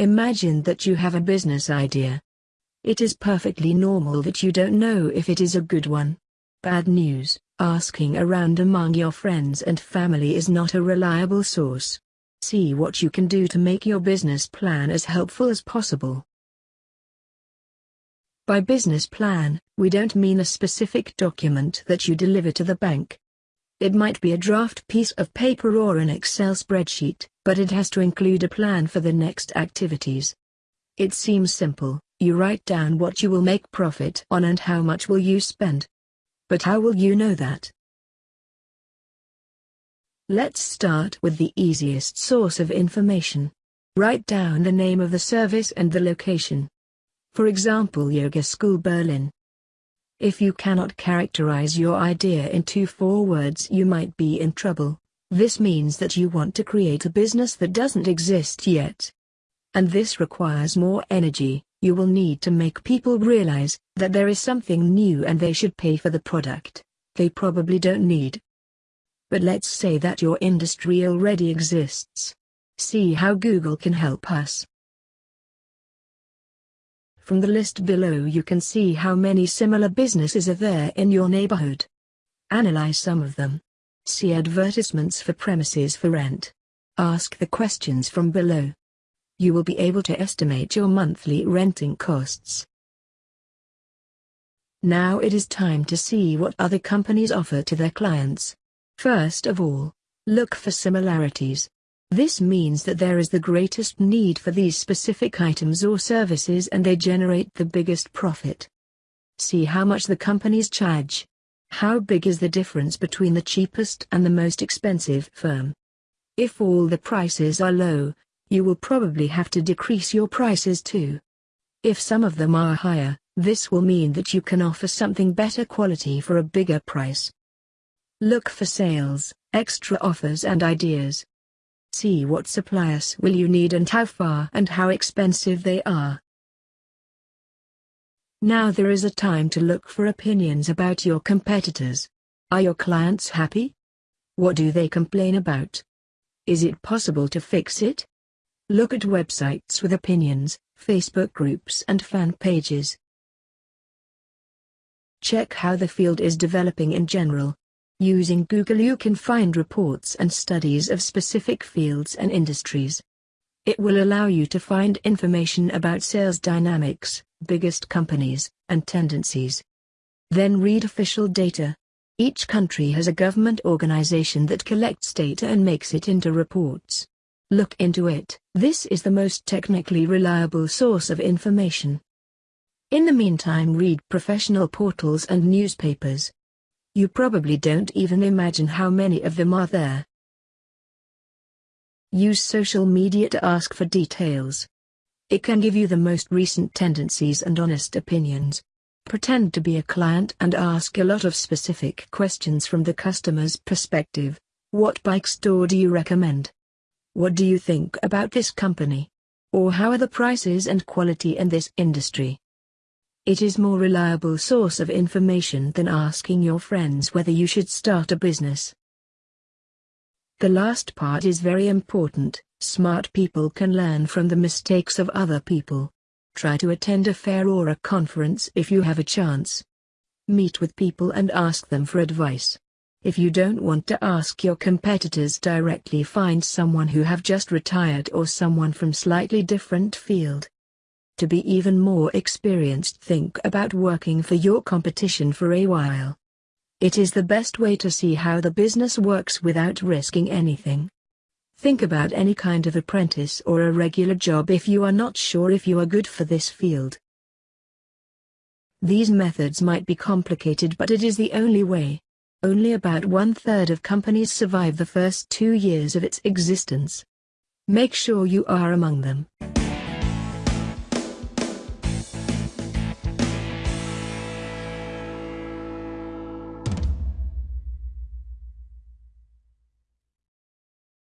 Imagine that you have a business idea. It is perfectly normal that you don't know if it is a good one. Bad news, asking around among your friends and family is not a reliable source. See what you can do to make your business plan as helpful as possible. By business plan, we don't mean a specific document that you deliver to the bank. It might be a draft piece of paper or an Excel spreadsheet, but it has to include a plan for the next activities. It seems simple, you write down what you will make profit on and how much will you spend. But how will you know that? Let's start with the easiest source of information. Write down the name of the service and the location. For example Yoga School Berlin. If you cannot characterize your idea in two four words you might be in trouble. This means that you want to create a business that doesn't exist yet. And this requires more energy, you will need to make people realize that there is something new and they should pay for the product they probably don't need. But let's say that your industry already exists. See how Google can help us. From the list below you can see how many similar businesses are there in your neighborhood. Analyze some of them. See advertisements for premises for rent. Ask the questions from below. You will be able to estimate your monthly renting costs. Now it is time to see what other companies offer to their clients. First of all, look for similarities. This means that there is the greatest need for these specific items or services and they generate the biggest profit. See how much the companies charge. How big is the difference between the cheapest and the most expensive firm? If all the prices are low, you will probably have to decrease your prices too. If some of them are higher, this will mean that you can offer something better quality for a bigger price. Look for sales, extra offers and ideas. See what suppliers will you need and how far and how expensive they are. Now there is a time to look for opinions about your competitors. Are your clients happy? What do they complain about? Is it possible to fix it? Look at websites with opinions, Facebook groups and fan pages. Check how the field is developing in general. Using Google you can find reports and studies of specific fields and industries. It will allow you to find information about sales dynamics, biggest companies, and tendencies. Then read official data. Each country has a government organization that collects data and makes it into reports. Look into it, this is the most technically reliable source of information. In the meantime read professional portals and newspapers. You probably don't even imagine how many of them are there. Use social media to ask for details. It can give you the most recent tendencies and honest opinions. Pretend to be a client and ask a lot of specific questions from the customer's perspective. What bike store do you recommend? What do you think about this company? Or how are the prices and quality in this industry? It is more reliable source of information than asking your friends whether you should start a business. The last part is very important, smart people can learn from the mistakes of other people. Try to attend a fair or a conference if you have a chance. Meet with people and ask them for advice. If you don't want to ask your competitors directly find someone who have just retired or someone from slightly different field. To be even more experienced think about working for your competition for a while. It is the best way to see how the business works without risking anything. Think about any kind of apprentice or a regular job if you are not sure if you are good for this field. These methods might be complicated but it is the only way. Only about one-third of companies survive the first two years of its existence. Make sure you are among them.